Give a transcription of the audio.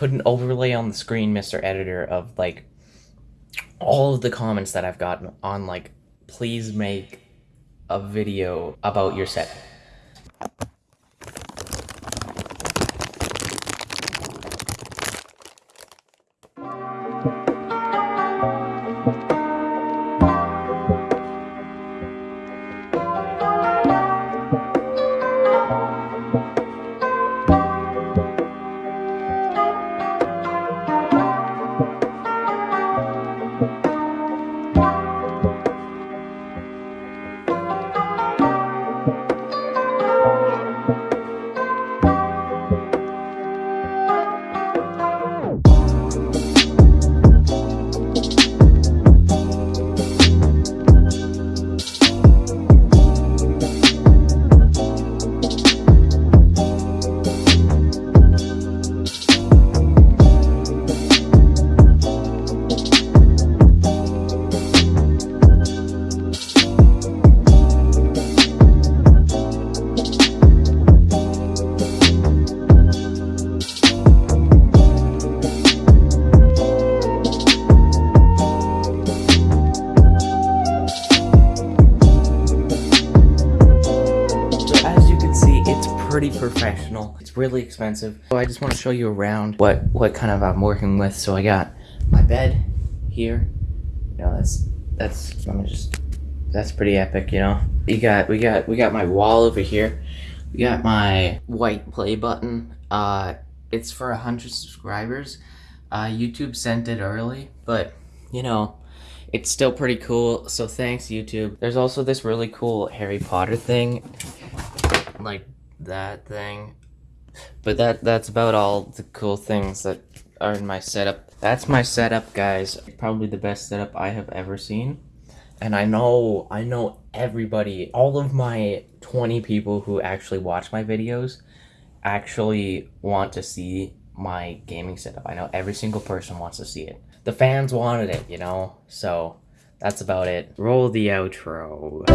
put an overlay on the screen, Mr. Editor, of like all of the comments that I've gotten on like, please make a video about your set. Pretty professional. It's really expensive. So I just want to show you around what what kind of I'm working with. So I got my bed here. You know, that's that's let me just that's pretty epic, you know. You got we got we got my wall over here. We got my white play button. Uh it's for a hundred subscribers. Uh YouTube sent it early, but you know, it's still pretty cool. So thanks YouTube. There's also this really cool Harry Potter thing like that thing. But that that's about all the cool things that are in my setup. That's my setup, guys. Probably the best setup I have ever seen. And I know I know everybody, all of my 20 people who actually watch my videos actually want to see my gaming setup. I know every single person wants to see it. The fans wanted it, you know? So that's about it. Roll the outro.